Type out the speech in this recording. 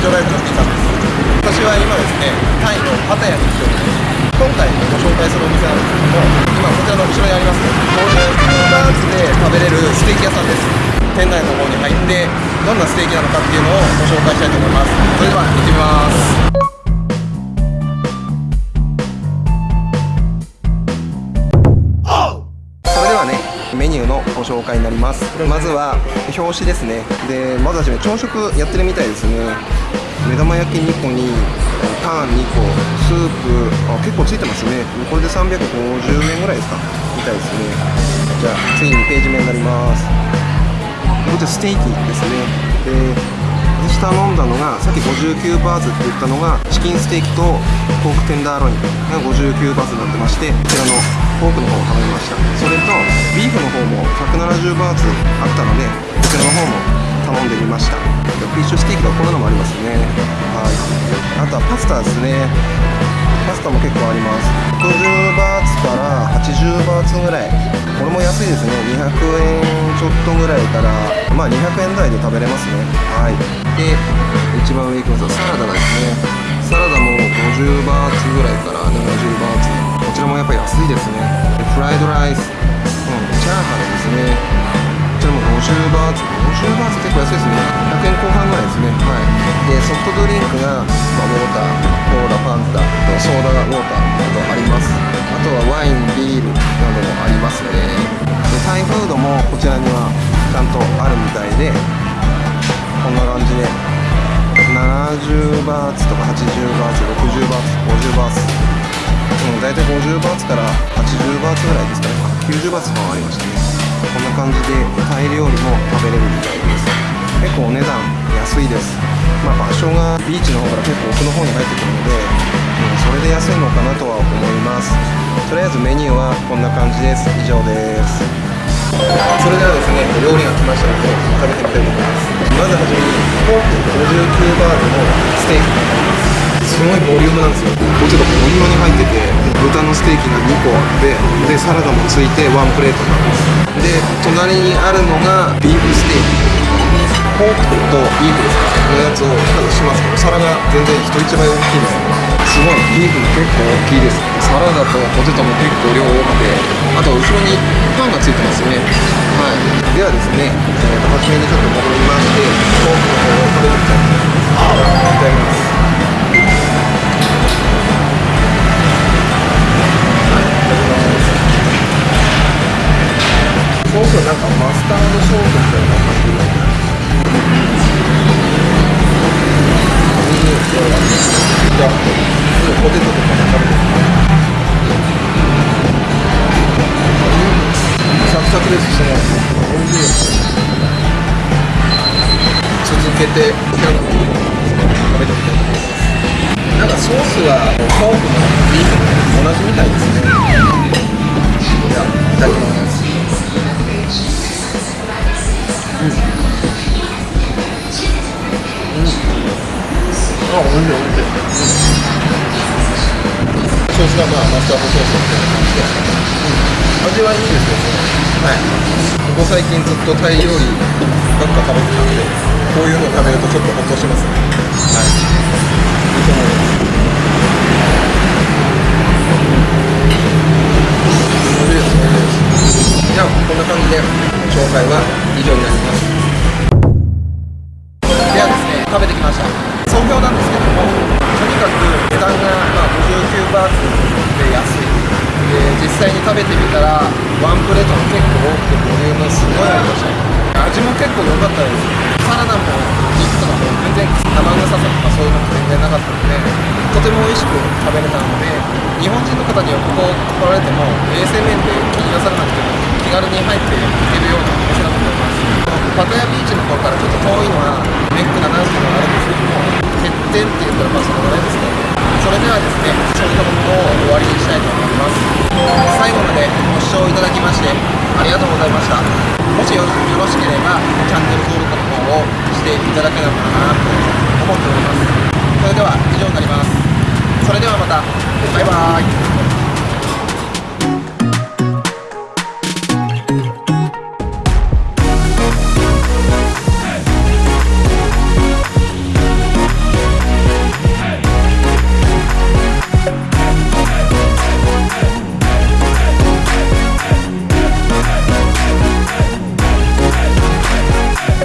ガイドの福井さんです私は今ですねタイのパタヤに来ております今回ご紹介するお店なんですけども今こちらの後ろにあります50バーツで食べれるステーキ屋さんです店内の方に入ってどんなステーキなのかっていうのをご紹介したいと思います。それでは行ってみます。それではねメニューのご紹介になります。まずは表紙ですね。でまずはじめ朝食やってるみたいですね。目玉焼き2個にパン2個スープあ結構ついてますね。これで350円ぐらいですか。みたいですね。じゃあ次にページ目になります。こちらステーキですね。で私頼んだのがさっき59バーツって言ったのがチキンステーキとポークテンダーロインが59バーツになってましてこちらのポークの方を頼みました。それとビーフの方も170バーツあったのでこちらの方もスタも結構あります。60バーツから80バーツぐらい。これも安いですね。200円ちょっとぐらいからまあ200円台で食べれますね。はい。で一番上行きますとサラダですね。サラダも50バーツぐらいから70バーツ。こちらもやっぱ安いですね。でフライドライス、うん、チャーハンですね。こちらも50バーツ。50バーツ結構安いですね。100円後半でソフトドリンクが、まあ、ウォーターコーラファンタソーダウォーターなどあります。あとはワインビールなどもありますね。でタイフードもこちらにはちゃんとあるみたいでこんな感じで70バーツとか80バーツ60バーツ50バーツ。うん大体50バーツから80バーツぐらいですかね。90バーツもありましたね。こんな感じでタイ料理も食べれるみたいです。結構お値段安いです。まあ場所がビーチの方から結構奥の方に入ってくるので、うん、それで安いのかなとは思います。とりあえずメニューはこんな感じです。以上です。それではですね料理が来ましたので食べてみたいと思います。まずはじめにポーク59バーツのステーキ。になりますすごいボリュームなんですよ。これちょっとボリュームに入ってて豚のステーキが2個あってでサラダもついてワンプレートになります。で隣にあるのがビーフステーキポークとビーフです。かのやつを外しますけど皿が全然人一倍大きいですすごいビーフも結構大きいです。サラダとポテトも結構量多くてあと後ろにパンがついてますね。はい。ではですね、えー、と初めにちょっと戻りましてポークの方を食べてみたいと思います続けてキャラメル食べてみたいと思いますなんかソースはポークもビーフも同じみたいですね。じゃあいただきますうん。うん。あ、おいしいおいしい、ソースがまあマスタードソースみたい。な感じで、うん、味はいいですよね。はい。ここ最近ずっとタイ料理ばっか食べてたんでこういうの食べるとちょっとほっとしますね。はい。いいと思います美味しいです美味しいですじゃあこんな感じで紹介はバーツで安いで実際に食べてみたらワンプレートも結構多くてボリュームすごいありました味も結構良かったです。サラダも肉とかも全然生臭さとかそういうのも全然なかったのでとても美味しく食べれたので日本人の方にはここ来られても衛生面で気になさらなくても気軽に入っていけるようなお店だと思います。パタヤビーチの方からちょっと遠いのはネックだなっていうのがあるんですけども欠点って言ったらまあそのぐらいですね。それではですね調理の方を終わりにしたいと思います。最後までご視聴いただきましてありがとうございました。もしよろしければチャンネル登録の方をしていただければなと思っております。それでは以上になります。それではまた。バイバーイ。